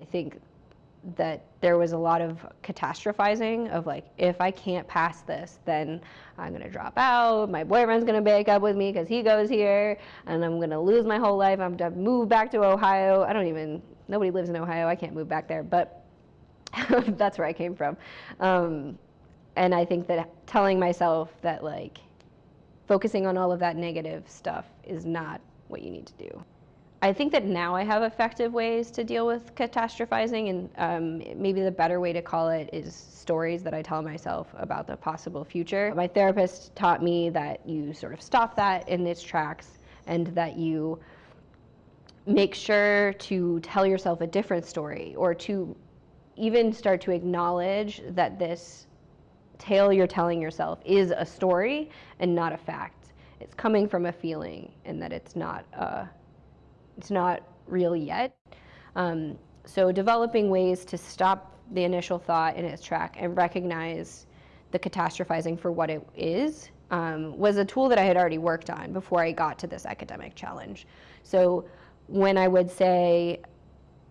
I think that there was a lot of catastrophizing of like, if I can't pass this, then I'm gonna drop out. My boyfriend's gonna break up with me because he goes here, and I'm gonna lose my whole life. I'm gonna move back to Ohio. I don't even, nobody lives in Ohio. I can't move back there, but that's where I came from. Um, and I think that telling myself that like, focusing on all of that negative stuff is not what you need to do. I think that now I have effective ways to deal with catastrophizing, and um, maybe the better way to call it is stories that I tell myself about the possible future. My therapist taught me that you sort of stop that in its tracks and that you make sure to tell yourself a different story or to even start to acknowledge that this tale you're telling yourself is a story and not a fact. It's coming from a feeling and that it's not a it's not real yet. Um, so developing ways to stop the initial thought in its track and recognize the catastrophizing for what it is um, was a tool that I had already worked on before I got to this academic challenge. So when I would say,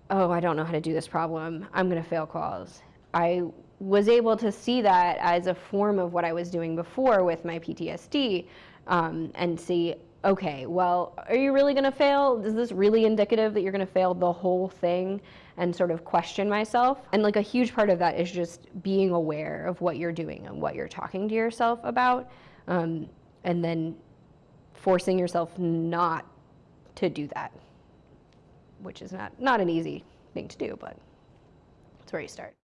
oh, I don't know how to do this problem, I'm going to fail quals, I was able to see that as a form of what I was doing before with my PTSD um, and see, okay, well, are you really going to fail? Is this really indicative that you're going to fail the whole thing? And sort of question myself. And like a huge part of that is just being aware of what you're doing and what you're talking to yourself about. Um, and then forcing yourself not to do that, which is not, not an easy thing to do, but it's where you start.